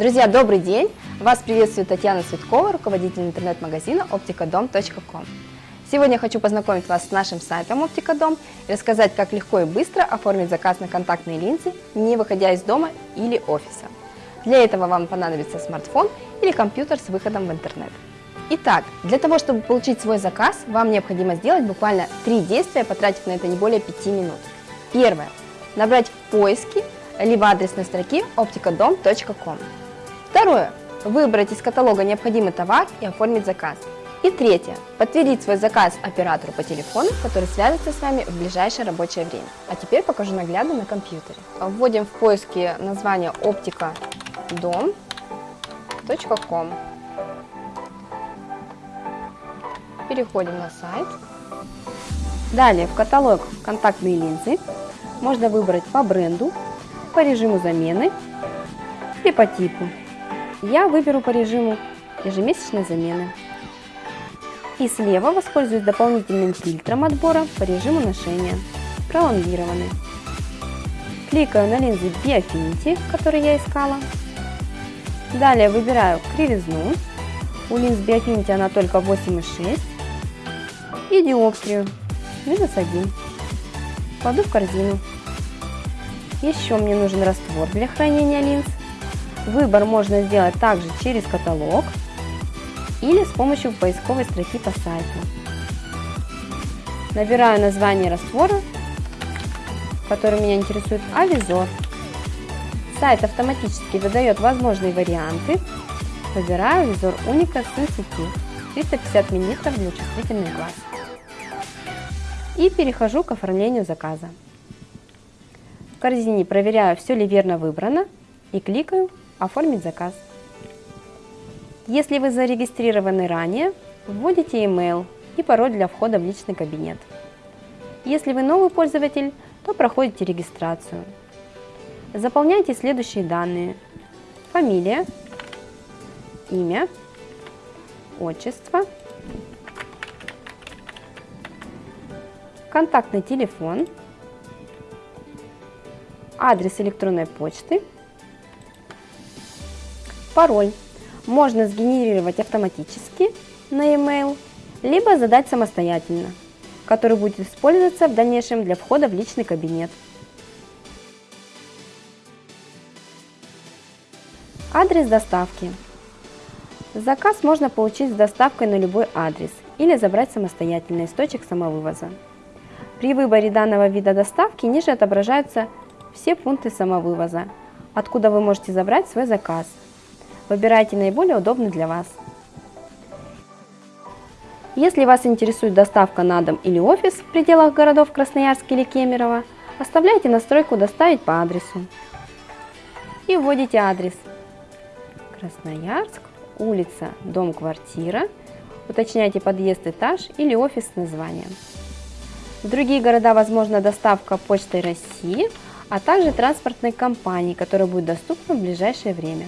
Друзья, добрый день! Вас приветствует Татьяна Цветкова, руководитель интернет-магазина opticadom.com. Сегодня я хочу познакомить вас с нашим сайтом Opticadom и рассказать, как легко и быстро оформить заказ на контактные линзы, не выходя из дома или офиса. Для этого вам понадобится смартфон или компьютер с выходом в интернет. Итак, для того, чтобы получить свой заказ, вам необходимо сделать буквально три действия, потратив на это не более 5 минут. Первое. Набрать в поиске либо адресной строки opticadom.com. Второе. Выбрать из каталога необходимый товар и оформить заказ. И третье. Подтвердить свой заказ оператору по телефону, который свяжется с вами в ближайшее рабочее время. А теперь покажу наглядно на компьютере. Вводим в поиске название opticadom.com. Переходим на сайт. Далее в каталог контактные линзы можно выбрать по бренду, по режиму замены и по типу. Я выберу по режиму ежемесячной замены. И слева воспользуюсь дополнительным фильтром отбора по режиму ношения, пролонгированный. Кликаю на линзы Biofinity, которые я искала. Далее выбираю кривизну. У линз Biofinity она только 8,6. И диоптрию, минус 1. Кладу в корзину. Еще мне нужен раствор для хранения линз. Выбор можно сделать также через каталог или с помощью поисковой строки по сайту. Набираю название раствора, который меня интересует, Авизор. Сайт автоматически выдает возможные варианты. Выбираю Визор Уника Sensitive 350 мл для чувствительных глаз. И перехожу к оформлению заказа. В корзине проверяю, все ли верно выбрано и кликаю Оформить заказ. Если вы зарегистрированы ранее, вводите email и пароль для входа в личный кабинет. Если вы новый пользователь, то проходите регистрацию. Заполняйте следующие данные. Фамилия, имя, отчество, контактный телефон, адрес электронной почты – Пароль можно сгенерировать автоматически на e-mail, либо задать самостоятельно, который будет использоваться в дальнейшем для входа в личный кабинет. Адрес доставки. Заказ можно получить с доставкой на любой адрес или забрать самостоятельно из точек самовывоза. При выборе данного вида доставки ниже отображаются все пункты самовывоза, откуда вы можете забрать свой заказ – Выбирайте наиболее удобный для вас. Если вас интересует доставка на дом или офис в пределах городов Красноярск или Кемерово, оставляйте настройку «Доставить по адресу» и вводите адрес Красноярск, улица, дом, квартира, уточняйте подъезд, этаж или офис с названием. В другие города возможна доставка Почтой России, а также транспортной компании, которая будет доступна в ближайшее время.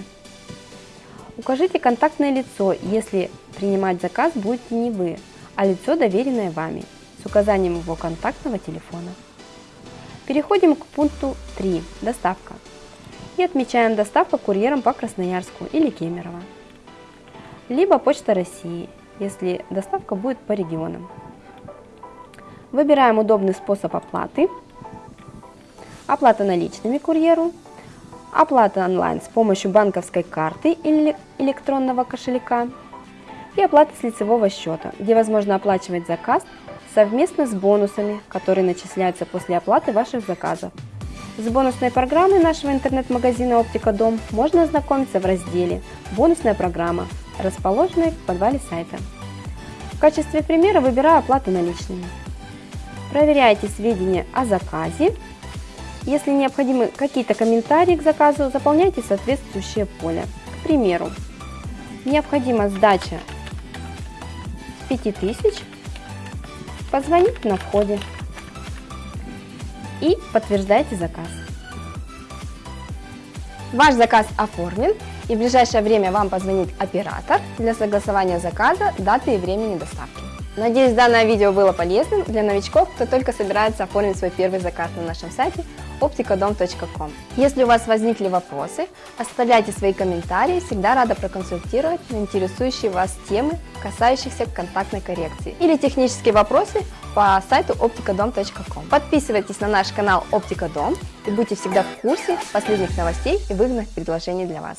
Укажите контактное лицо, если принимать заказ будете не вы, а лицо, доверенное вами, с указанием его контактного телефона. Переходим к пункту 3 «Доставка» и отмечаем доставку курьером по Красноярску или Кемерово, либо Почта России, если доставка будет по регионам. Выбираем удобный способ оплаты, оплата наличными курьеру – оплата онлайн с помощью банковской карты или электронного кошелька и оплата с лицевого счета, где возможно оплачивать заказ совместно с бонусами, которые начисляются после оплаты ваших заказов. С бонусной программой нашего интернет-магазина Оптика Дом можно ознакомиться в разделе «Бонусная программа», расположенной в подвале сайта. В качестве примера выбираю оплату наличными. Проверяйте сведения о заказе если необходимы какие-то комментарии к заказу, заполняйте соответствующее поле. К примеру, необходима сдача 5000, позвоните на входе и подтверждайте заказ. Ваш заказ оформлен и в ближайшее время вам позвонит оператор для согласования заказа, даты и времени доставки. Надеюсь, данное видео было полезным для новичков, кто только собирается оформить свой первый заказ на нашем сайте opticodom.com. Если у вас возникли вопросы, оставляйте свои комментарии, всегда рада проконсультировать на интересующие вас темы, касающихся контактной коррекции или технические вопросы по сайту opticodom.com. Подписывайтесь на наш канал Оптика Дом и будьте всегда в курсе последних новостей и выгодных предложений для вас.